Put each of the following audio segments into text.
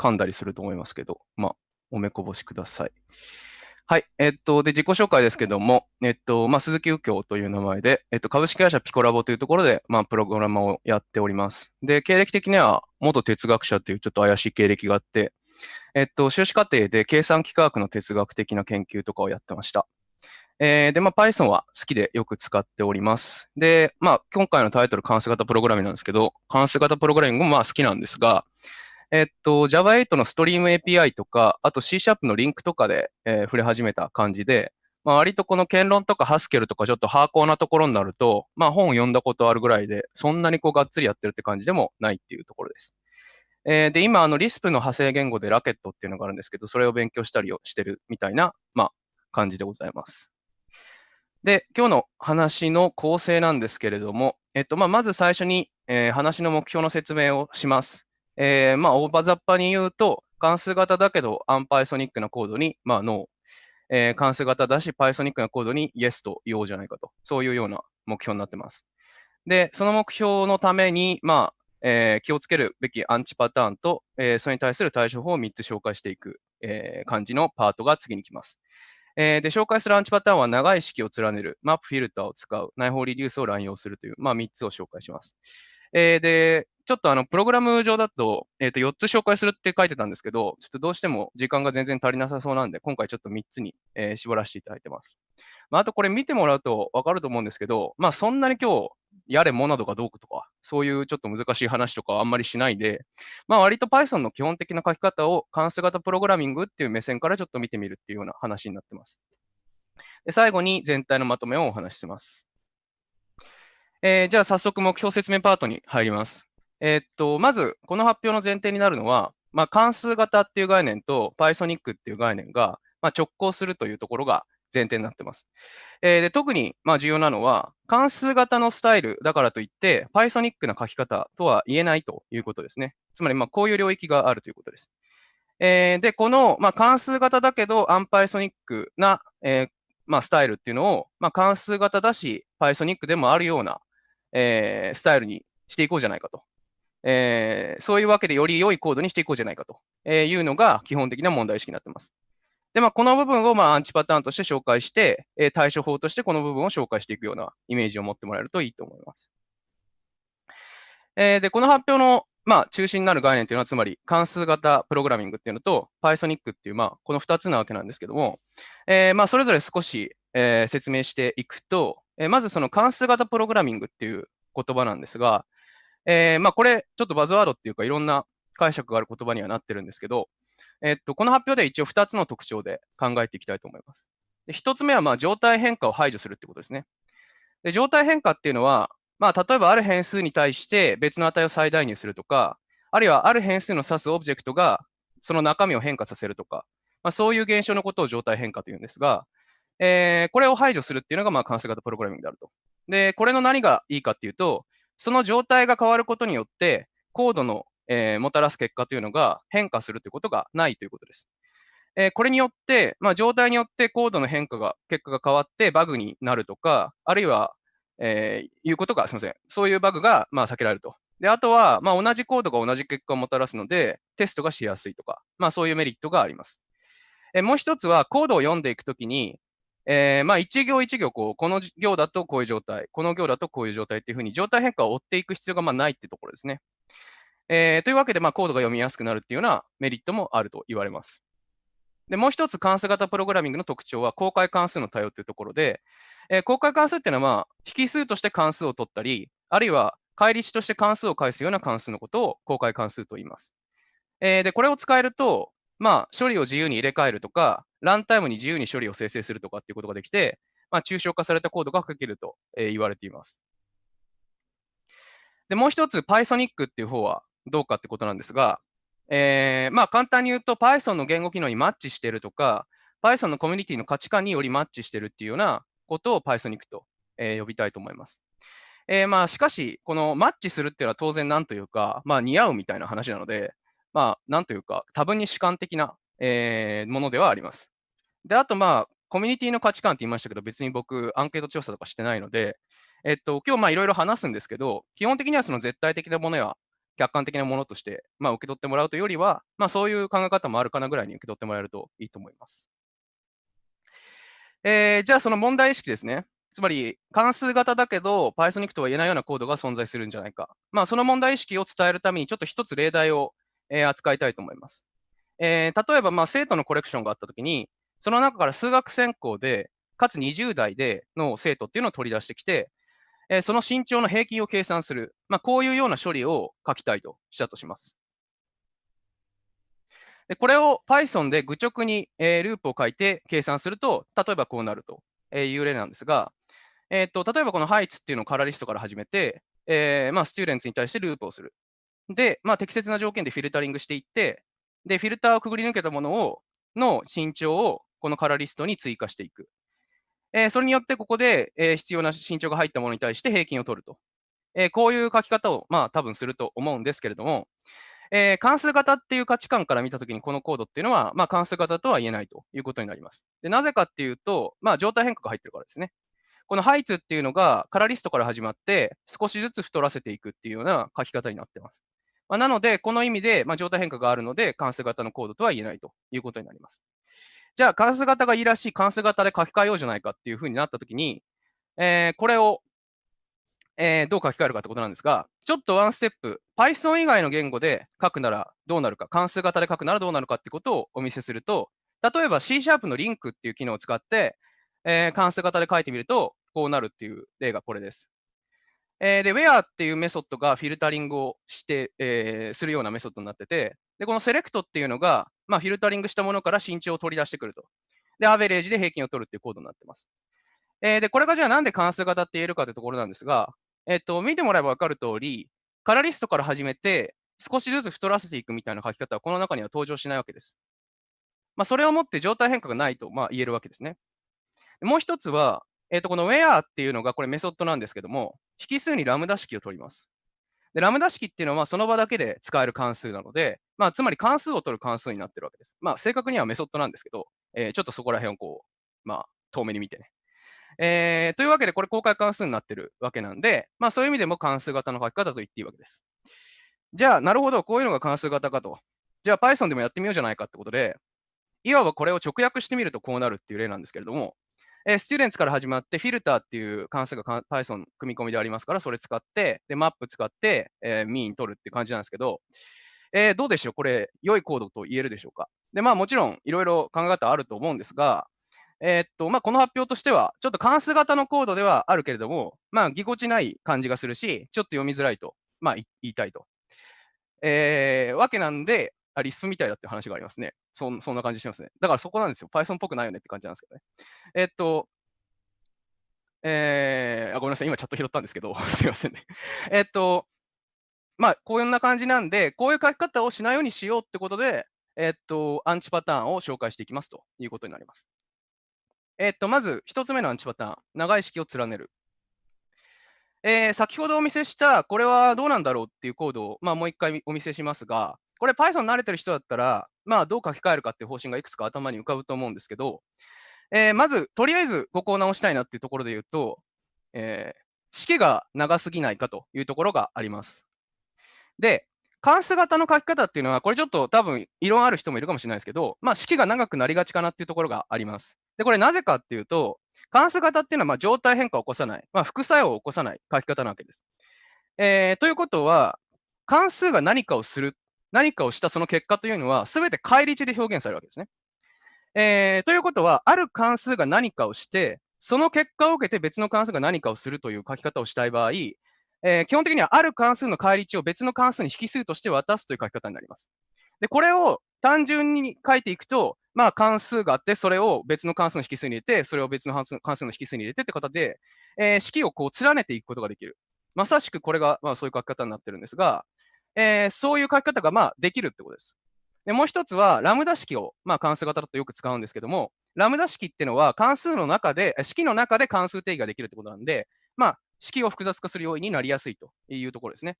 噛んだりすると思いますけど、まあ、おめこぼしください。はい。えっと、で、自己紹介ですけども、えっと、まあ、鈴木右京という名前で、えっと、株式会社ピコラボというところで、まあ、プログラマーをやっております。で、経歴的には、元哲学者というちょっと怪しい経歴があって、えっと、修士課程で計算機科学の哲学的な研究とかをやってました。えー、で、まあ、Python は好きでよく使っております。で、まあ、今回のタイトル関数型プログラミングなんですけど、関数型プログラミングもまあ好きなんですが、えっと、Java8 のストリーム API とか、あと C シャープのリンクとかで、えー、触れ始めた感じで、まあ、割とこの言論とかハスケルとかちょっとハーコーなところになると、まあ本を読んだことあるぐらいで、そんなにこうがっつりやってるって感じでもないっていうところです。えー、で、今、あの、リスプの派生言語でラケットっていうのがあるんですけど、それを勉強したりをしてるみたいな、まあ、感じでございます。で、今日の話の構成なんですけれども、えっと、まあ、まず最初に、えー、話の目標の説明をします。えー、まあ、大場雑把に言うと、関数型だけど、アンパイソニックなコードに、まあ、ノー。えー、関数型だし、パイソニックなコードに Yes と言おうじゃないかと。そういうような目標になってます。で、その目標のために、まあ、えー、気をつけるべきアンチパターンと、えー、それに対する対処法を3つ紹介していく、えー、感じのパートが次に来ます。えー、で、紹介するアンチパターンは長い式を連ねる、マップフィルターを使う、内包リデュースを乱用するという、まあ、3つを紹介します。えー、で、ちょっとあの、プログラム上だと、えっ、ー、と、4つ紹介するって書いてたんですけど、ちょっとどうしても時間が全然足りなさそうなんで、今回ちょっと3つに、えー、絞らせていただいてます。まあ、あとこれ見てもらうとわかると思うんですけど、まあ、そんなに今日、やれモナドがどうかとか、そういうちょっと難しい話とかあんまりしないで、まあ、割と Python の基本的な書き方を関数型プログラミングっていう目線からちょっと見てみるっていうような話になってます。で最後に全体のまとめをお話しします。えー、じゃあ早速目標説明パートに入ります。えー、っと、まず、この発表の前提になるのは、まあ、関数型っていう概念と Pythonic っていう概念が、まあ、直行するというところが前提になってます。えー、で特にまあ重要なのは、関数型のスタイルだからといって、Pythonic な書き方とは言えないということですね。つまり、まあこういう領域があるということです。えー、で、この、まあ、関数型だけど、アンパイソニックな、えーまあ、スタイルっていうのを、まあ、関数型だし、Pythonic でもあるような、えー、スタイルにしていこうじゃないかと。えー、そういうわけでより良いコードにしていこうじゃないかというのが基本的な問題意識になっています。で、まあ、この部分をまあアンチパターンとして紹介して、えー、対処法としてこの部分を紹介していくようなイメージを持ってもらえるといいと思います。えー、で、この発表のまあ、中心になる概念というのは、つまり関数型プログラミングっていうのと、Pythonic っていう、まあ、この2つなわけなんですけども、えー、まあ、それぞれ少し、えー、説明していくと、えー、まずその関数型プログラミングっていう言葉なんですが、えー、まあ、これ、ちょっとバズワードっていうか、いろんな解釈がある言葉にはなってるんですけど、えっと、この発表で一応2つの特徴で考えていきたいと思います。で1つ目は、まあ、状態変化を排除するってことですね。で状態変化っていうのは、まあ、例えばある変数に対して別の値を最大入するとか、あるいはある変数の指すオブジェクトがその中身を変化させるとか、まあ、そういう現象のことを状態変化というんですが、えー、これを排除するっていうのがまあ関数型プログラミングであると。で、これの何がいいかっていうと、その状態が変わることによって、コードのえー、もたらす結果というのが変化するということがないということです。えー、これによって、まあ、状態によってコードの変化が、結果が変わってバグになるとか、あるいは、えー、いうことが、すみません。そういうバグが、まあ、避けられると。で、あとは、まあ、同じコードが同じ結果をもたらすので、テストがしやすいとか、まあ、そういうメリットがあります。えもう一つは、コードを読んでいくときに、えー、まあ、一行一行、こう、この行だとこういう状態、この行だとこういう状態っていうふうに、状態変化を追っていく必要がまあないってところですね。えー、というわけで、まあ、コードが読みやすくなるっていうようなメリットもあると言われます。で、もう一つ関数型プログラミングの特徴は公開関数の対応というところで、えー、公開関数っていうのは、まあ、引数として関数を取ったり、あるいは返り値として関数を返すような関数のことを公開関数と言います。えー、で、これを使えると、まあ、処理を自由に入れ替えるとか、ランタイムに自由に処理を生成するとかっていうことができて、まあ、抽象化されたコードが書けると、え言われています。で、もう一つ Pythonic っていう方は、どうかってことなんですが、えー、まあ簡単に言うと Python の言語機能にマッチしてるとか、Python のコミュニティの価値観によりマッチしてるっていうようなことを Pythonic と、えー、呼びたいと思います。えー、まあしかし、このマッチするっていうのは当然なんというか、まあ似合うみたいな話なので、まあなんというか多分に主観的な、えー、ものではあります。で、あとまあコミュニティの価値観って言いましたけど、別に僕アンケート調査とかしてないので、えっと、今日まあいろいろ話すんですけど、基本的にはその絶対的なものや客観的なものとして、まあ、受け取ってもらうというよりは、まあ、そういう考え方もあるかなぐらいに受け取ってもらえるといいと思います。えー、じゃあその問題意識ですね。つまり関数型だけど Pythonic とは言えないようなコードが存在するんじゃないか。まあ、その問題意識を伝えるためにちょっと一つ例題を、えー、扱いたいと思います。えー、例えばまあ生徒のコレクションがあったときに、その中から数学専攻で、かつ20代での生徒っていうのを取り出してきて、えー、その身長の平均を計算する。まあ、こういうような処理を書きたいとしたとします。でこれを Python で愚直に、えー、ループを書いて計算すると、例えばこうなるという例なんですが、えーと、例えばこの heights っていうのをカラリストから始めて、えーまあ、スチューレンツに対してループをする。で、まあ、適切な条件でフィルタリングしていって、で、フィルターをくぐり抜けたものを、の身長をこのカラリストに追加していく。えー、それによってここで、えー、必要な身長が入ったものに対して平均を取ると。えー、こういう書き方を、まあ、多分すると思うんですけれども、えー、関数型っていう価値観から見たときにこのコードっていうのは、まあ、関数型とは言えないということになります。でなぜかっていうと、まあ、状態変化が入ってるからですね。このハイツっていうのがカラリストから始まって少しずつ太らせていくっていうような書き方になってます。まあ、なので、この意味で、まあ、状態変化があるので関数型のコードとは言えないということになります。じゃあ関数型がいいらしい関数型で書き換えようじゃないかっていうふうになったときに、えー、これを、えー、どう書き換えるかってことなんですが、ちょっとワンステップ、Python 以外の言語で書くならどうなるか、関数型で書くならどうなるかってことをお見せすると、例えば C シャープのリンクっていう機能を使って、えー、関数型で書いてみると、こうなるっていう例がこれです。え、で、where っていうメソッドがフィルタリングをして、えー、するようなメソッドになってて、で、このセレクトっていうのが、まあ、フィルタリングしたものから身長を取り出してくると。で、アベレージで平均を取るっていうコードになってます。えー、で、これがじゃあなんで関数型って言えるかというところなんですが、えっと、見てもらえば分かる通り、カラリストから始めて、少しずつ太らせていくみたいな書き方はこの中には登場しないわけです。まあ、それをもって状態変化がないとまあ言えるわけですね。もう一つは、えっ、ー、と、この where っていうのがこれメソッドなんですけども、引数にラムダ式を取ります。で、ラムダ式っていうのはその場だけで使える関数なので、まあ、つまり関数を取る関数になってるわけです。まあ、正確にはメソッドなんですけど、えー、ちょっとそこら辺をこう、まあ、遠目に見てね。えー、というわけで、これ公開関数になってるわけなんで、まあ、そういう意味でも関数型の書き方と言っていいわけです。じゃあ、なるほど、こういうのが関数型かと。じゃあ、Python でもやってみようじゃないかってことで、いわばこれを直訳してみるとこうなるっていう例なんですけれども、えー、スチューデンツから始まって、フィルターっていう関数が Python 組み込みでありますから、それ使って、で、マップ使って、えー、ミーン取るって感じなんですけど、えー、どうでしょう？これ、良いコードと言えるでしょうか？で、まあもちろん、いろいろ考え方あると思うんですが、えー、っと、まあこの発表としては、ちょっと関数型のコードではあるけれども、まあぎこちない感じがするし、ちょっと読みづらいと、まあ言いたいと。えー、わけなんで、あ、リスプみたいだって話がありますね。そそんな感じしますね。だからそこなんですよ。Python っぽくないよねって感じなんですけどね。えっと、えー、あごめんなさい、今チャット拾ったんですけど、すいませんね。えっと、まあ、こんな感じなんで、こういう書き方をしないようにしようってことで、えっと、アンチパターンを紹介していきますということになります。えっと、まず、1つ目のアンチパターン、長い式を連ねる。えー、先ほどお見せした、これはどうなんだろうっていうコードを、まあ、もう一回お見せしますが、これ Python 慣れてる人だったら、まあ、どう書き換えるかっていう方針がいくつか頭に浮かぶと思うんですけど、えー、まず、とりあえずここを直したいなっていうところで言うと、えー、式が長すぎないかというところがあります。で、関数型の書き方っていうのは、これちょっと多分異論ある人もいるかもしれないですけど、まあ、式が長くなりがちかなっていうところがあります。で、これなぜかっていうと、関数型っていうのはま状態変化を起こさない、まあ、副作用を起こさない書き方なわけです。えー、ということは、関数が何かをする何かをしたその結果というのは、すべて返り値で表現されるわけですね。えー、ということは、ある関数が何かをして、その結果を受けて別の関数が何かをするという書き方をしたい場合、えー、基本的にはある関数の返り値を別の関数に引数として渡すという書き方になります。で、これを単純に書いていくと、まあ関数があって、それを別の関数の引数に入れて、それを別の関数の引数に入れてって形で、えー、式をこう連ねていくことができる。まさしくこれが、まあ、そういう書き方になってるんですが、えー、そういう書き方がまあできるってことです。でもう一つは、ラムダ式を、まあ、関数型だとよく使うんですけども、ラムダ式っていうのは関数の中で、式の中で関数定義ができるってことなんで、まあ、式を複雑化する要因になりやすいというところですね。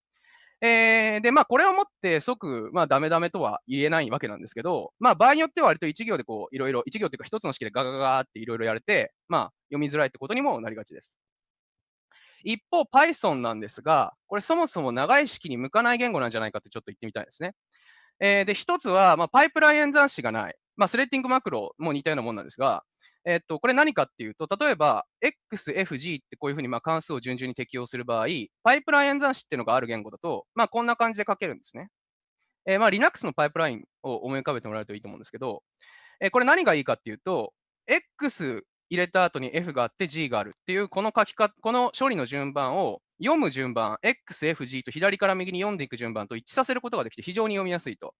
えー、で、まあ、これをもって即、まあ、ダメダメとは言えないわけなんですけど、まあ、場合によっては割と1行でこう、いろいろ、1行というか1つの式でガガガガっていろいろやれて、まあ、読みづらいってことにもなりがちです。一方、Python なんですが、これそもそも長い式に向かない言語なんじゃないかってちょっと言ってみたいですね。えー、で、一つは、まあ、パイプライン演算子がない。まあ、スレッティングマクロも似たようなもんなんですが、えっと、これ何かっていうと、例えば、x、f、g ってこういうふうにま関数を順々に適用する場合、パイプライン演算子っていうのがある言語だと、まあ、こんな感じで書けるんですね。えー、ま、Linux のパイプラインを思い浮かべてもらうといいと思うんですけど、えー、これ何がいいかっていうと、x 入れた後に f があって g があるっていう、この書き方、この処理の順番を読む順番、x、f、g と左から右に読んでいく順番と一致させることができて非常に読みやすいと。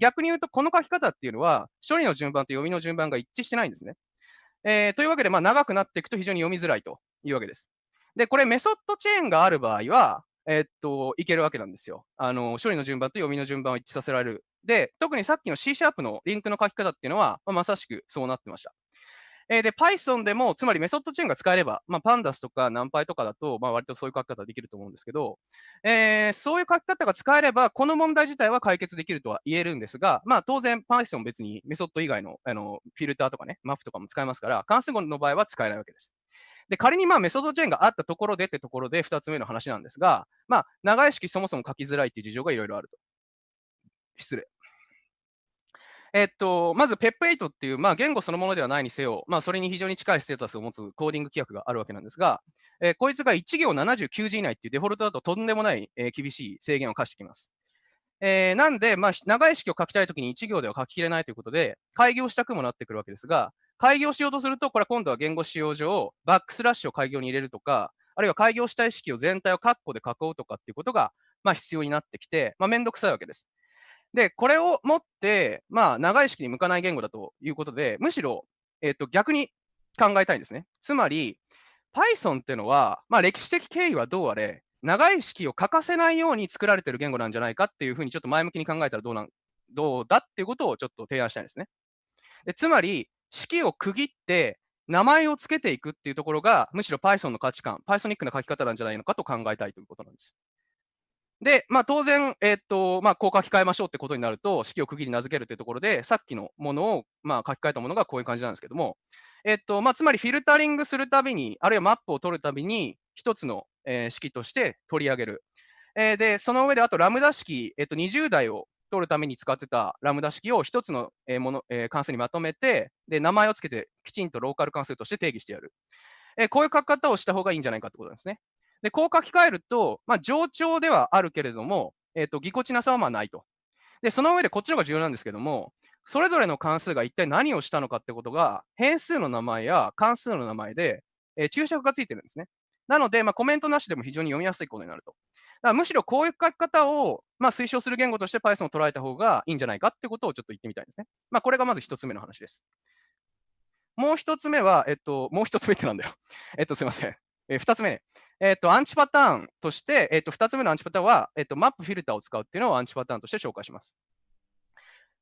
逆に言うと、この書き方っていうのは、処理の順番と読みの順番が一致してないんですね。えー、というわけで、まあ、長くなっていくと非常に読みづらいというわけです。で、これメソッドチェーンがある場合は、えー、っと、いけるわけなんですよ。あの、処理の順番と読みの順番を一致させられる。で、特にさっきの C シャープのリンクの書き方っていうのは、まあ、まさしくそうなってました。えー、で、Python でも、つまりメソッドチェーンが使えれば、まあ、Pandas とか NumPy とかだと、まあ、割とそういう書き方できると思うんですけど、えー、そういう書き方が使えれば、この問題自体は解決できるとは言えるんですが、まあ、当然 Python 別にメソッド以外のあのフィルターとかね、マップとかも使えますから、関数語の場合は使えないわけです。で、仮にまあメソッドチェーンがあったところでってところで2つ目の話なんですが、まあ、長い式そもそも書きづらいっていう事情がいろいろあると。失礼。えっと、まず PEP8 っていう、まあ、言語そのものではないにせよ、まあ、それに非常に近いステータスを持つコーディング規約があるわけなんですが、えー、こいつが1行79字以内っていうデフォルトだととんでもない、えー、厳しい制限を課してきます。えー、なんで、まあ、長い式を書きたいときに1行では書ききれないということで、開業したくもなってくるわけですが、開業しようとすると、これは今度は言語使用上、バックスラッシュを開業に入れるとか、あるいは開業したい式を全体を括弧で囲うとかっていうことが、まあ、必要になってきて、まあ、めんどくさいわけです。で、これをもって、まあ、長い式に向かない言語だということで、むしろ、えっ、と、逆に考えたいんですね。つまり、Python っていうのは、まあ、歴史的経緯はどうあれ、長い式を欠かせないように作られてる言語なんじゃないかっていうふうにちょっと前向きに考えたらどうなんどうだっていうことをちょっと提案したいんですね。でつまり、式を区切って名前を付けていくっていうところが、むしろ Python の価値観、Pythonic な書き方なんじゃないのかと考えたいということなんです。で、まあ、当然、えー、と、まあ、こう書き換えましょうってことになると、式を区切り名付けるというところで、さっきのものを、まあ、書き換えたものがこういう感じなんですけども、えー、と、まあ、つまりフィルタリングするたびに、あるいはマップを取るたびに、一つの、えー、式として取り上げる。えー、で、その上で、あとラムダ式、えっと、20台を取るために使ってたラムダ式を一つの、えーものえー、関数にまとめて、で、名前をつけてきちんとローカル関数として定義してやる。えー、こういう書き方をした方がいいんじゃないかってことなんですね。で、こう書き換えると、まあ、冗長ではあるけれども、えっ、ー、と、ぎこちなさはまあないと。で、その上でこっちの方が重要なんですけども、それぞれの関数が一体何をしたのかってことが、変数の名前や関数の名前で、えー、注釈がついてるんですね。なので、まあ、コメントなしでも非常に読みやすいことになると。だからむしろこういう書き方を、まあ、推奨する言語として Python を捉えた方がいいんじゃないかってことをちょっと言ってみたいんですね。まあ、これがまず一つ目の話です。もう一つ目は、えっと、もう一つ目ってなんだよ。えっと、すいません。えー、二つ目。えっ、と、アンチパターンとして、えっ、と、二つ目のアンチパターンは、えっ、と、マップフィルターを使うっていうのをアンチパターンとして紹介します。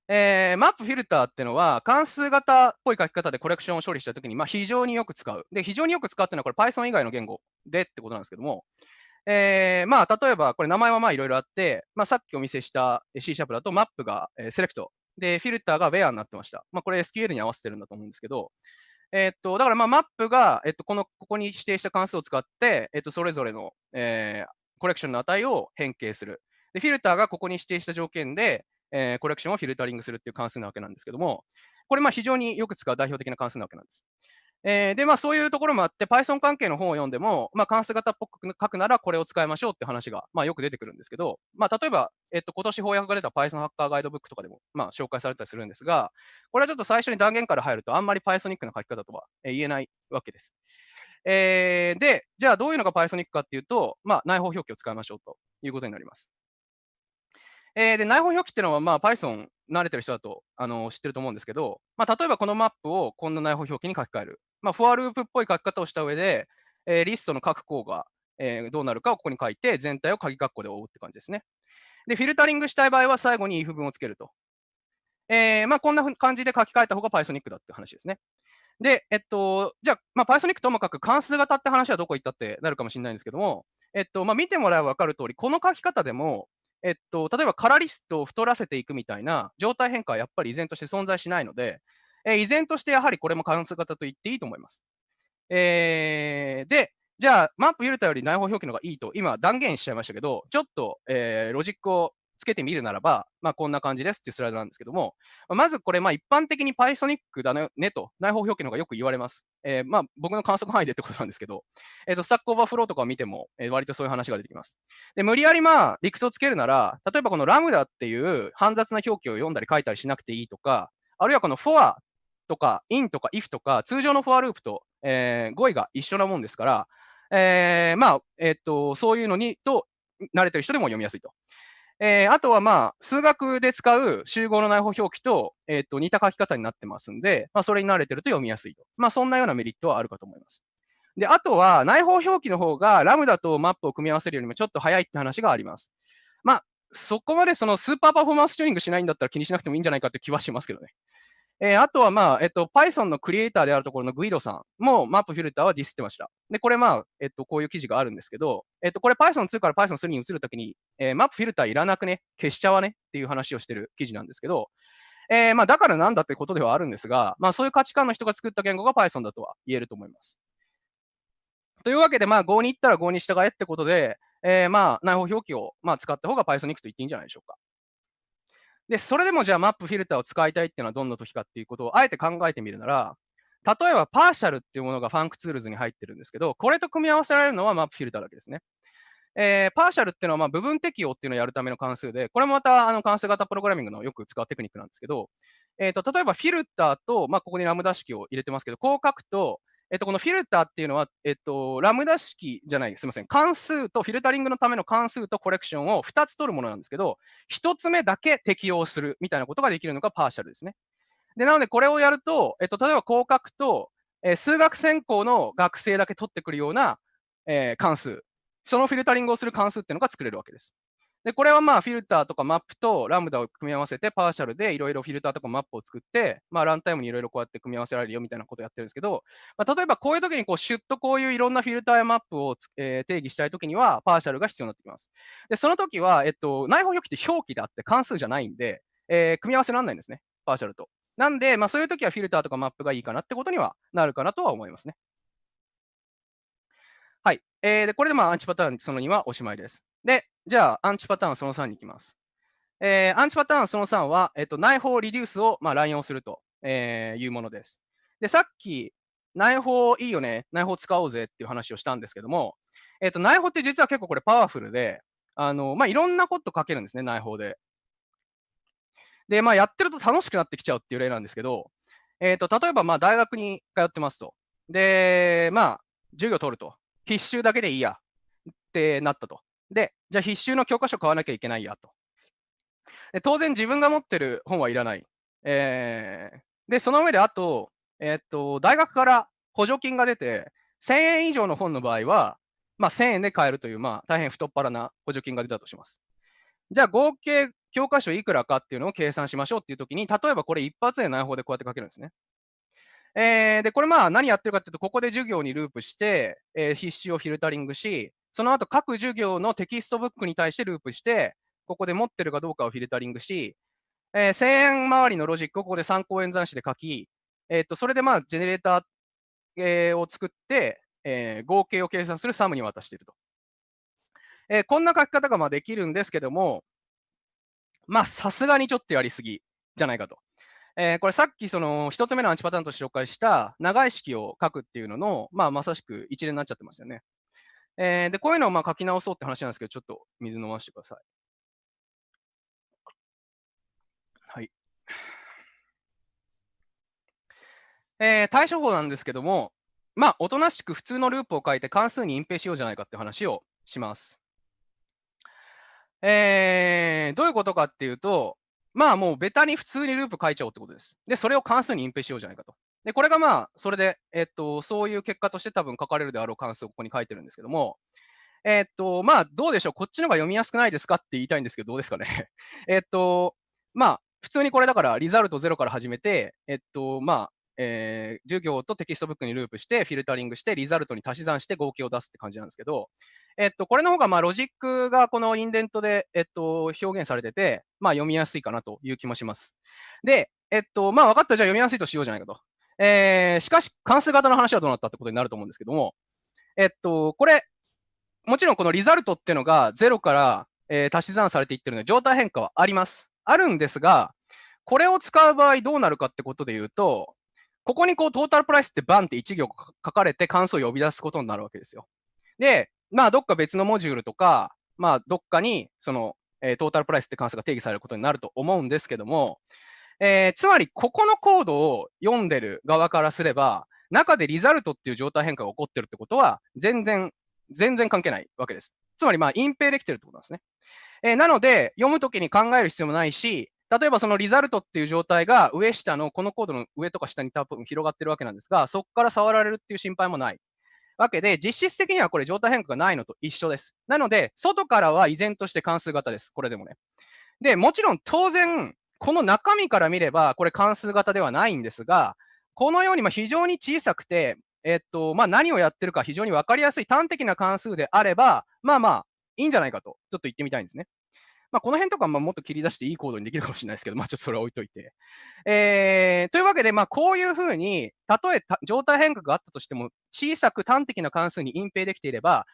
えー、マップフィルターっていうのは、関数型っぽい書き方でコレクションを処理したときに、まあ、非常によく使う。で、非常によく使うっていうのは、これ Python 以外の言語でってことなんですけども、えー、まあ、例えば、これ名前はまあいろいろあって、まあ、さっきお見せした C シャープだと、マップが、セレクト。で、フィルターが where になってました。まあ、これ SQL に合わせてるんだと思うんですけど、えー、っと、だからまあマップが、えっと、この、ここに指定した関数を使って、えっと、それぞれの、えー、コレクションの値を変形する。で、フィルターがここに指定した条件で、えー、コレクションをフィルタリングするっていう関数なわけなんですけども、これまあ非常によく使う代表的な関数なわけなんです。えー、で、まあそういうところもあって、Python 関係の本を読んでも、まあ関数型っぽく書くならこれを使いましょうって話が、まあよく出てくるんですけど、まあ例えば、えっと、今年翻訳が出た Python ハッカーガイドブックとかでも、まあ紹介されたりするんですが、これはちょっと最初に断言から入ると、あんまり Pythonic な書き方とは言えないわけです。えー、で、じゃあどういうのが Pythonic かっていうと、まあ内包表記を使いましょうということになります。えー、で、内包表記っていうのは、まあ Python 慣れてる人だとあの知ってると思うんですけど、まあ例えばこのマップをこんな内包表記に書き換える。まあ、フォアループっぽい書き方をした上で、えー、リストの各項が、えー、どうなるかをここに書いて、全体を鍵括弧で覆うって感じですね。で、フィルタリングしたい場合は最後に if 文をつけると。えー、まあ、こんな感じで書き換えた方が Pythonic だって話ですね。で、えっと、じゃあ、まあ、Pythonic ともかく関数型って話はどこ行ったってなるかもしれないんですけども、えっと、まあ、見てもらえば分かる通り、この書き方でも、えっと、例えばカラリストを太らせていくみたいな状態変化はやっぱり依然として存在しないので、えー、依然としてやはりこれも関数型と言っていいと思います。えー、で、じゃあ、マップゆれたより内包表記の方がいいと、今断言しちゃいましたけど、ちょっと、えー、ロジックをつけてみるならば、まあ、こんな感じですっていうスライドなんですけども、まずこれ、まあ、一般的に Pythonic だねと、内包表記の方がよく言われます。えー、まあ、僕の観測範囲でってことなんですけど、えっ、ー、と、 Stack Overflow とかを見ても、えー、割とそういう話が出てきます。で、無理やりまあ、理屈をつけるなら、例えばこの lambda っていう煩雑な表記を読んだり書いたりしなくていいとか、あるいはこの for とか in とか if とか、通常の for ループと、えー、語彙が一緒なもんですから、えー、まあ、えっ、ー、と、そういうのに、と、慣れてる人でも読みやすいと。えー、あとはまあ、数学で使う集合の内包表記と、えっ、ー、と、似た書き方になってますんで、まあ、それに慣れてると読みやすいと。まあ、そんなようなメリットはあるかと思います。で、あとは、内包表記の方が、 lambda とマップを組み合わせるよりもちょっと早いって話があります。まあ、そこまでそのスーパーパフォーマンスチューニングしないんだったら気にしなくてもいいんじゃないかって気はしますけどね。えー、あとは、まあ、えっと、Python のクリエイターであるところのグイドさんもマップフィルターはディスってました。で、これまあ、えっと、こういう記事があるんですけど、えっと、これ Python2 から Python3 に移るときに、えー、マップフィルターいらなくね、消しちゃわね？っていう話をしてる記事なんですけど、えー、まあ、だからなんだってことではあるんですが、まあ、そういう価値観の人が作った言語が Python だとは言えると思います。というわけで、まあ、Go に行ったら Go に従えってことで、えー、まあ、内包表記を、まあ、使った方が Python に行くと言っていいんじゃないでしょうか。で、それでもじゃあ map filter を使いたいっていうのはどんな時かっていうことをあえて考えてみるなら、例えば partial っていうものが functools に入ってるんですけど、これと組み合わせられるのは map filter だけですね。えー、 partial っていうのはまあ部分適用っていうのをやるための関数で、これもまたあの関数型プログラミングのよく使うテクニックなんですけど、えーと、例えば filter と、まあ、ここにラムダ式を入れてますけど、こう書くと、えっと、この filter っていうのは、えっと、ラムダ式じゃない、すみません、関数とフィルタリングのための関数とコレクションを2つ取るものなんですけど、1つ目だけ適用するみたいなことができるのがパーシャルですね。で、なのでこれをやると、えっと、例えばこう書くと、え、数学専攻の学生だけ取ってくるような、え、関数、そのフィルタリングをする関数っていうのが作れるわけです。で、これはまあフィルターとかマップとラムダを組み合わせてパーシャルでいろいろフィルターとかマップを作って、まあランタイムにいろいろこうやって組み合わせられるよみたいなことをやってるんですけど、まあ、例えばこういう時にこうシュッとこういういろんなフィルターやマップを、えー、定義したい時にはパーシャルが必要になってきます。で、その時は、えっと、内包表記って表記であって関数じゃないんで、えー、組み合わせられないんですね。パーシャルと。なんで、まあそういう時はフィルターとかマップがいいかなってことにはなるかなとは思いますね。はい。えー、で、これでまあアンチパターンその2はおしまいです。で、じゃあ、アンチパターンその3に行きます。えー、アンチパターンその3は、えっと、内包リデュースを、まあ、乱用すると、えー、いうものです。で、さっき、内包いいよね、内包使おうぜっていう話をしたんですけども、えっと、内包って実は結構これパワフルで、あの、まあ、いろんなこと書けるんですね、内包で。で、まあ、やってると楽しくなってきちゃうっていう例なんですけど、えっと、例えば、まあ、大学に通ってますと。で、まあ、授業取ると。必修だけでいいやってなったと。で、じゃあ必修の教科書買わなきゃいけないやと。で当然自分が持ってる本はいらない。えー、で、その上であと、えー、っと、大学から補助金が出て、1000円以上の本の場合は、まあ、1000円で買えるという、まあ、大変太っ腹な補助金が出たとします。じゃあ、合計教科書いくらかっていうのを計算しましょうっていうときに、例えばこれ一発で内包でこうやって書けるんですね。えー、で、これまあ何やってるかっていうと、ここで授業にループして、えー、必修をフィルタリングし、その後各授業のテキストブックに対してループして、ここで持ってるかどうかをフィルタリングし、えー、1000円周りのロジックをここで三項演算子で書き、えー、とそれでまあジェネレーター、えー、を作って、えー、合計を計算するサムに渡していると。えー、こんな書き方がまあできるんですけども、まあさすがにちょっとやりすぎじゃないかと。えー、これさっきその一つ目のアンチパターンとして紹介した長い式を書くっていうのの、まあ、まさしく一連になっちゃってますよね。えー、で、こういうのをまあ書き直そうって話なんですけど、ちょっと水飲ませてください。はい。えー、対処法なんですけども、まあ、おとなしく普通のループを書いて関数に隠蔽しようじゃないかって話をします。えー、どういうことかっていうと、まあもうベタに普通にループ書いちゃおうってことです。で、それを関数に隠蔽しようじゃないかと。で、これがまあ、それで、えっと、そういう結果として多分書かれるであろう関数をここに書いてるんですけども、えっと、まあ、どうでしょう？こっちの方が読みやすくないですかって言いたいんですけど、どうですかね？えっと、まあ、普通にこれだから、リザルト0から始めて、えっと、まあ、えー、授業とテキストブックにループして、フィルタリングして、リザルトに足し算して合計を出すって感じなんですけど、えっと、これの方が、まあ、ロジックがこのインデントで、えっと、表現されてて、まあ、読みやすいかなという気もします。で、えっと、まあ、分かった。じゃあ読みやすいとしようじゃないかと。えー、しかし、関数型の話はどうなったってことになると思うんですけども、えっと、これ、もちろんこのリザルトっていうのが0から、えー、足し算されていってるので、状態変化はあります。あるんですが、これを使う場合どうなるかってことで言うと、ここにこうトータルプライスってバンって1行書かれて関数を呼び出すことになるわけですよ。で、まあどっか別のモジュールとか、まあどっかにその、えー、トータルプライスって関数が定義されることになると思うんですけども、えー、つまりここのコードを読んでる側からすれば、中でリザルトっていう状態変化が起こってるってことは、全然、全然関係ないわけです。つまりまあ隠蔽できてるってことなんですね。えー、なので、読むときに考える必要もないし、例えばそのリザルトっていう状態が上下のこのコードの上とか下に多分広がってるわけなんですが、そこから触られるっていう心配もないわけで、実質的にはこれ状態変化がないのと一緒です。なので、外からは依然として関数型です。これでもね。で、もちろん当然、この中身から見れば、これ関数型ではないんですが、このようにま非常に小さくて、えっと、まあ、何をやってるか非常に分かりやすい端的な関数であれば、まあまあ、いいんじゃないかと、ちょっと言ってみたいんですね。まあ、この辺とかまもっと切り出していいコードにできるかもしれないですけど、まあ、ちょっとそれは置いといて。えー、というわけで、まあ、こういうふうに、たとえ状態変化があったとしても、小さく端的な関数に隠蔽できていれば、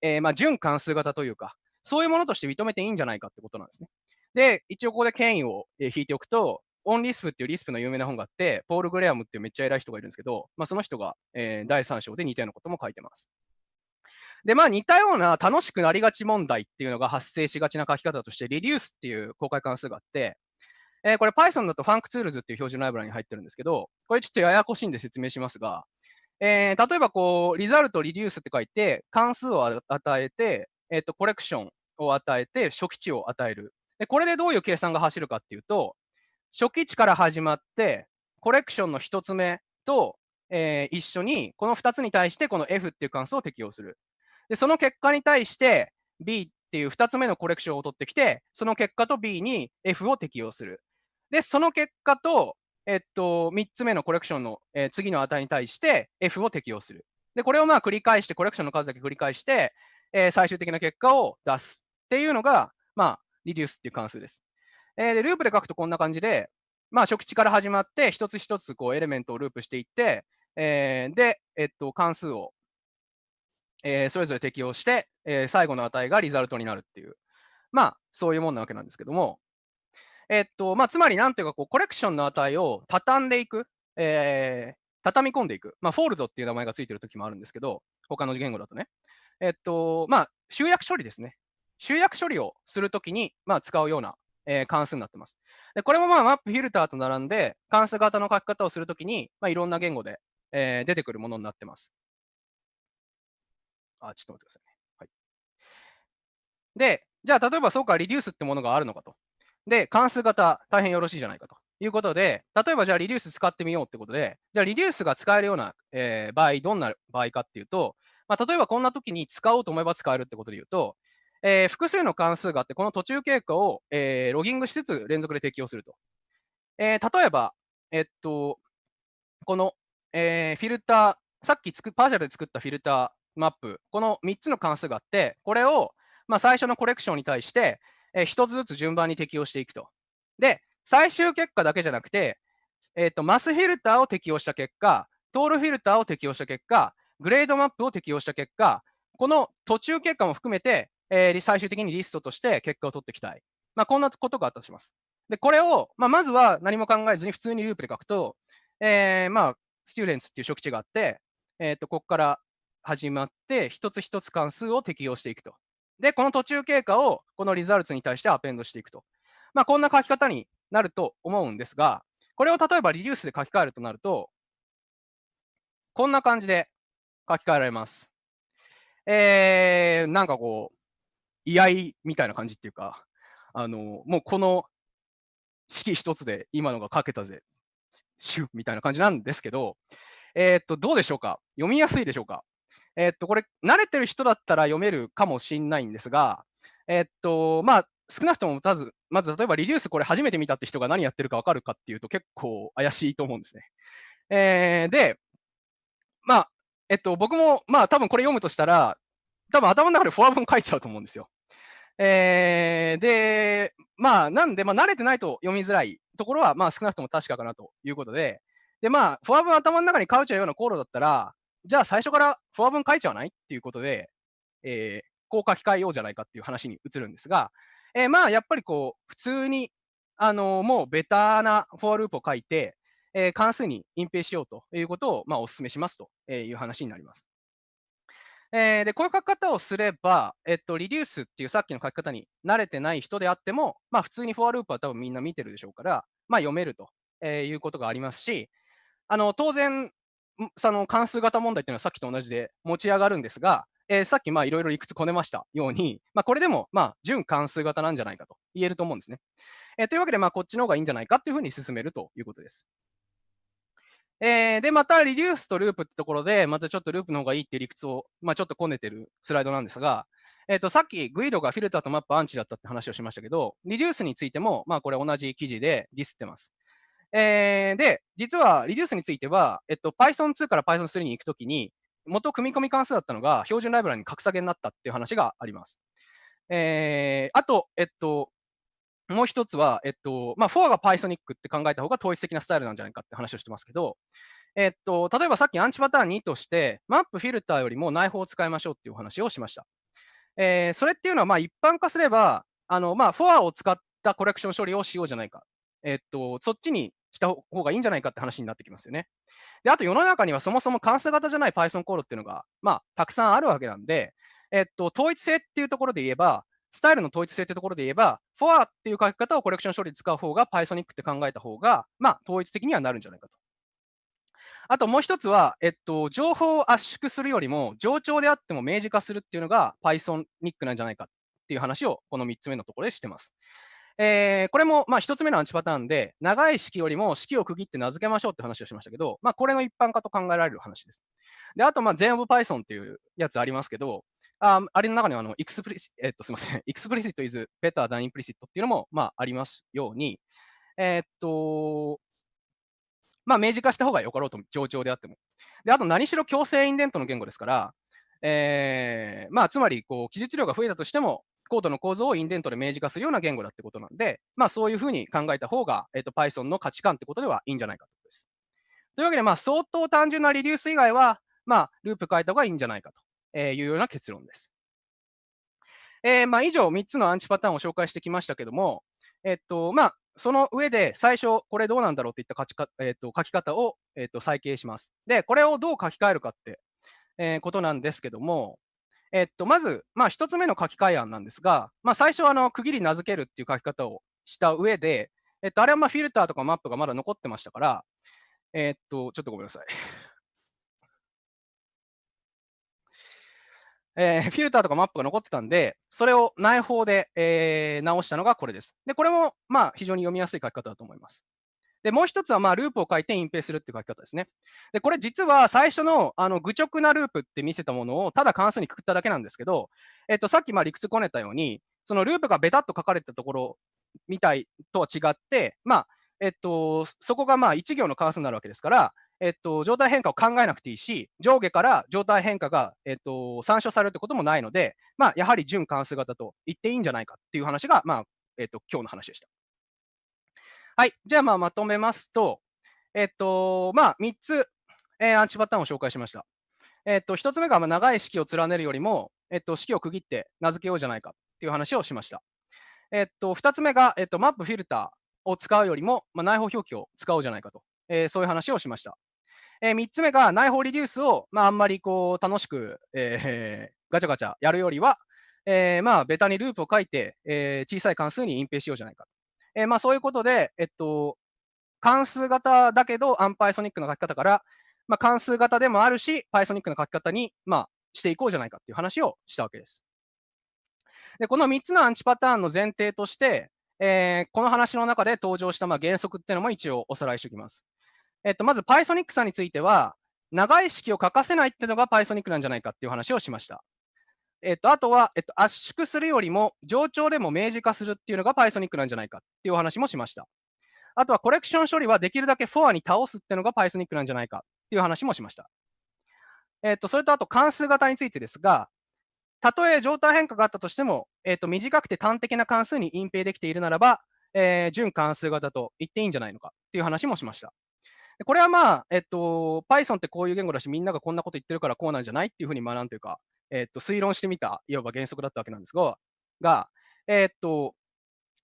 えー、まあ、準関数型というか、そういうものとして認めていいんじゃないかってことなんですね。で、一応ここで権威を引いておくと、オンリスプっていうリスプの有名な本があって、ポール・グレアムっていうめっちゃ偉い人がいるんですけど、まあ、その人が、えー、第3章で似たようなことも書いてます。で、まあ似たような楽しくなりがち問題っていうのが発生しがちな書き方として、reduce っていう公開関数があって、えー、これ Python だと FuncTools っていう標準ライブラリに入ってるんですけど、これちょっとややこしいんで説明しますが、えー、例えばこう、リザルト reduce って書いて、関数を与えて、えっ、ー、と、コレクションを与えて、初期値を与える。で、これでどういう計算が走るかっていうと、初期値から始まって、コレクションの1つ目と、えー、一緒に、この2つに対してこの f っていう関数を適用する。で、その結果に対して B っていう2つ目のコレクションを取ってきて、その結果と B に F を適用する。で、その結果と、えっと、3つ目のコレクションの、えー、次の値に対して F を適用する。で、これをまあ繰り返して、コレクションの数だけ繰り返して、えー、最終的な結果を出すっていうのが、まあ、リデュースっていう関数です。えー、で、ループで書くとこんな感じで、まあ、初期値から始まって、一つ一つこうエレメントをループしていって、えー、で、えっと、関数をえー、それぞれ適用して、えー、最後の値がリザルトになるっていう、まあ、そういうもんなわけなんですけども、えー、っと、まあ、つまりなんていうか、こう、コレクションの値を畳んでいく、えー、畳み込んでいく。まあ、フォールドっていう名前がついてる時もあるんですけど、他の言語だとね。えっと、まあ、集約処理ですね。集約処理をするときに、まあ、使うような、えー、関数になってます。で、これもまあ、マップフィルターと並んで、関数型の書き方をするときに、まあ、いろんな言語で、えー、出てくるものになってます。あ、ちょっと待ってくださいね。はい。で、じゃあ、例えばそうか、リデュースってものがあるのかと。で、関数型、大変よろしいじゃないかということで、例えばじゃあ、リデュース使ってみようってことで、じゃあ、リデュースが使えるような、えー、場合、どんな場合かっていうと、まあ、例えばこんな時に使おうと思えば使えるってことで言うと、えー、複数の関数があって、この途中経過を、えー、ロギングしつつ連続で適用すると。えー、例えば、えっと、この、えー、フィルター、さっきつくパーシャルで作ったフィルターマップ、この3つの関数があって、これを、まあ、最初のコレクションに対して、えー、1つずつ順番に適用していくと。で、最終結果だけじゃなくて、えーと、マスフィルターを適用した結果、トールフィルターを適用した結果、グレードマップを適用した結果、この途中結果も含めて、えー、最終的にリストとして結果を取っていきたい。まあ、こんなことがあったとします。で、これを、まあ、まずは何も考えずに普通にループで書くと、えー、まあ、スチューデンツっていう初期値があって、えっ、ー、と、ここから始まって、一つ一つ関数を適用していくと。で、この途中経過をこのリザルツに対してアペンドしていくと。まあ、こんな書き方になると思うんですが、これを例えばリデュースで書き換えるとなると、こんな感じで書き換えられます。えー、なんかこう、居合みたいな感じっていうか、あの、もうこの式一つで今のが書けたぜ、シュみたいな感じなんですけど、えー、っと、どうでしょうか？読みやすいでしょうか？え、っと、これ、慣れてる人だったら読めるかもしんないんですが、え、っと、まあ、少なくともまず、まず例えばリデュースこれ初めて見たって人が何やってるかわかるかっていうと結構怪しいと思うんですね。えー、で、まあ、えっと、僕も、まあ多分これ読むとしたら、多分頭の中でフォア文書いちゃうと思うんですよ。えー、で、まあ、なんで、まあ、慣れてないと読みづらいところは、まあ、少なくとも確かかなということで、で、まあ、フォア文頭の中に書いちゃうようなコードだったら、じゃあ最初からフォア文書いちゃわない？っていうことで、えー、こう書き換えようじゃないかっていう話に移るんですが、えー、まあやっぱりこう、普通に、あの、もうベターなフォアループを書いて、えー、関数に隠蔽しようということを、まあ、お勧めしますという話になります。えー、で、こういう書き方をすれば、えっと、リデュースっていうさっきの書き方に慣れてない人であっても、まあ、普通にフォアループは多分みんな見てるでしょうから、まあ、読めると、えいうことがありますし、あの、当然、その関数型問題っていうのはさっきと同じで持ち上がるんですが、えー、さっきまあいろいろ理屈こねましたように、まあ、これでもまあ準関数型なんじゃないかと言えると思うんですね。えー、というわけで、まあこっちの方がいいんじゃないかというふうに進めるということです。えー、で、また、リデュースとループってところで、またちょっとループの方がいいっていう理屈を、まあ、ちょっとこねてるスライドなんですが、えっ、と、さっきグイドがフィルターとマップアンチだったって話をしましたけど、リデュースについても、まあ、これ同じ記事でディスってます。えー、で、実はリデュースについては、えっと、Python2 から Python3 に行くときに、元組み込み関数だったのが標準ライブラリに格下げになったっていう話があります。えー、あと、えっと、もう一つは、えっと、まあ、4が Pythonic って考えた方が統一的なスタイルなんじゃないかって話をしてますけど、えっと、例えばさっきアンチパターン2として、マップフィルターよりも内包を使いましょうっていう話をしました。えー、それっていうのは、まあ、一般化すれば、あの、まあ、4を使ったコレクション処理をしようじゃないか。えっと、そっちにした方がいいんじゃないかって話になってきますよね。で、あと世の中にはそもそも関数型じゃない Python コードっていうのが、まあ、たくさんあるわけなんで、えっと、統一性っていうところで言えば、スタイルの統一性ってところで言えば、for っていう書き方をコレクション処理で使う方が Pythonic って考えた方が、まあ、統一的にはなるんじゃないかと。あともう一つは、えっと、情報を圧縮するよりも、冗長であっても明示化するっていうのが Pythonic なんじゃないかっていう話を、この3つ目のところでしてます。えー、これも、まあ、1つ目のアンチパターンで、長い式よりも式を区切って名付けましょうって話をしましたけど、まあ、これの一般化と考えられる話です。で、あと、まあ、全 of Python っていうやつありますけど、ああれの中にはあの、explicit、えっと、すみません、explicit is better than implicit っていうのも、まあ、ありますように、えー、っと、まあ、明示化した方がよかろうと、冗長であっても。で、あと何しろ強制インデントの言語ですから、えー、まあ、つまり、こう、記述量が増えたとしても、コードの構造をインデントで明示化するような言語だってことなんで、まあ、そういうふうに考えた方が、えっと、Python の価値観ってことではいいんじゃないかということです。というわけで、まあ、相当単純なリデュース以外は、まあ、ループ書いた方がいいんじゃないかというような結論です。えー、まあ、以上3つのアンチパターンを紹介してきましたけども、えっと、まあ、その上で最初、これどうなんだろうといった書きか、えっと、書き方を、えっと、再計します。で、これをどう書き換えるかって、えー、ことなんですけども、えっと、まず、まあ、1つ目の書き換え案なんですが、まあ、最初はあの区切り名付けるっていう書き方をした上で、えっと、あれはまあフィルターとかマップがまだ残ってましたから、えっと、ちょっとごめんなさい。えー、フィルターとかマップが残ってたんで、それを内包で、えー、直したのがこれです。で、これも、まあ、非常に読みやすい書き方だと思います。で、もう一つは、まあ、ループを書いて隠蔽するっていう書き方ですね。で、これ実は最初の、あの、愚直なループって見せたものを、ただ関数にくくっただけなんですけど、えっと、さっき、まあ、理屈こねたように、そのループがベタっと書かれたところみたいとは違って、まあ、えっと、そこがまあ1行の関数になるわけですから、えっと、状態変化を考えなくていいし、上下から状態変化が、えっと、参照されるってこともないので、まあ、やはり準関数型と言っていいんじゃないかっていう話が、まあ、えっと、今日の話でした。はい。じゃあ、まあ、まとめますと、えっと、まあ、3つ、えー、アンチパターンを紹介しました。えっと、1つ目が、まあ、長い式を連ねるよりも、えっと、式を区切って名付けようじゃないかっていう話をしました。えっと、2つ目が、えっと、マップフィルターを使うよりも、まあ、内包表記を使おうじゃないかと、えー、そういう話をしました。えー、3つ目が、内包リデュースを、まあ、あんまりこう、楽しく、えー、ガチャガチャやるよりは、えー、まあ、ベタにループを書いて、えー、小さい関数に隠蔽しようじゃないか。えー、まあ、そういうことで、えっと、関数型だけど、アンパイソニックな書き方から、まあ、関数型でもあるし、パイソニックな書き方に、まあ、していこうじゃないかっていう話をしたわけです。で、この3つのアンチパターンの前提として、えー、この話の中で登場したまあ原則っていうのも一応おさらいしておきます。えっと、まず Pythonic さんについては、長い式を書かせないっていうのが Pythonic なんじゃないかっていう話をしました。えっと、あとは、えっと、圧縮するよりも、冗長でも明示化するっていうのが Pythonic なんじゃないかっていうお話もしました。あとは、コレクション処理はできるだけフォアに倒すっていうのが Pythonic なんじゃないかっていう話もしました。えっと、それとあと関数型についてですが、たとえ状態変化があったとしても、えっと、短くて端的な関数に隠蔽できているならば、えー、準関数型と言っていいんじゃないのかっていう話もしました。これはまあ、えっと、Python ってこういう言語だし、みんながこんなこと言ってるからこうなんじゃないっていうふうに学んというか、えっと、推論してみた、いわば原則だったわけなんですが、が、えっと、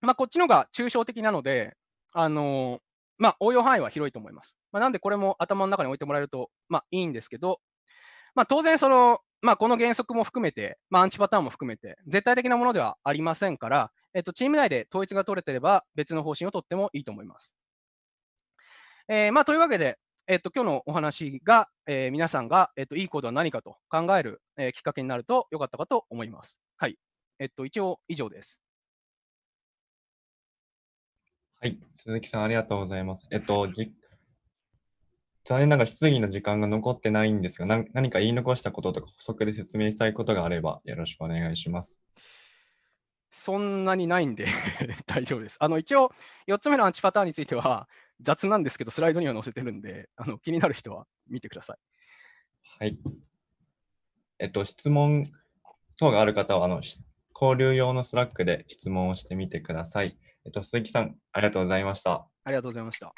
まあ、こっちのが抽象的なので、あのまあ、応用範囲は広いと思います。まあ、なんでこれも頭の中に置いてもらえると、まあ、いいんですけど、まあ、当然その、まあ、この原則も含めて、まあ、アンチパターンも含めて、絶対的なものではありませんから、えっと、チーム内で統一が取れてれば、別の方針を取ってもいいと思います。えー、まあ、というわけで、えっと、今日のお話が、えー、皆さんが、えっと、いいコードは何かと考える、えー、きっかけになるとよかったかと思います。はい。えっと、一応以上です。はい、鈴木さんありがとうございます。えっと、じ残念ながら質疑の時間が残ってないんですが、何か言い残したこととか補足で説明したいことがあればよろしくお願いします。そんなにないんで 大丈夫です。あの一応、4つ目のアンチパターンについては雑なんですけど、スライドには載せてるんで、あの気になる人は見てください。はい。えっと、質問等がある方は、あの交流用の Slack で質問をしてみてください。えっと、鈴木さん、ありがとうございました。ありがとうございました。